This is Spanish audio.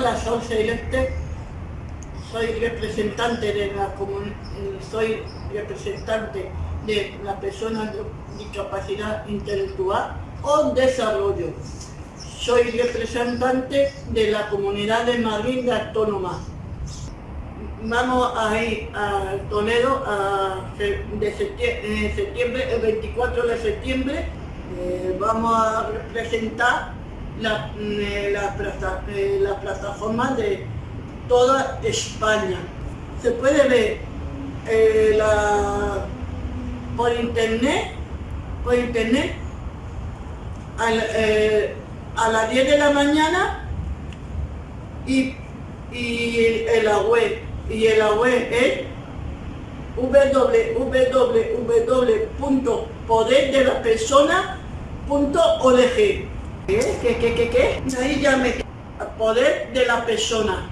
Hola, soy Celeste, soy representante de la comunidad, soy representante de la persona de discapacidad intelectual o desarrollo. Soy representante de la comunidad de Madrid de Autónoma. Vamos a ir a Toledo de septiembre, el 24 de septiembre. Eh, vamos a representar la, eh, eh, la, plataforma de toda España. Se puede ver eh, la, por internet, por internet a las 10 de la mañana y, y en la web y en la web es www.poderdelapersona.org ¿Qué, qué, qué, qué? Ahí ya me... Poder de la persona.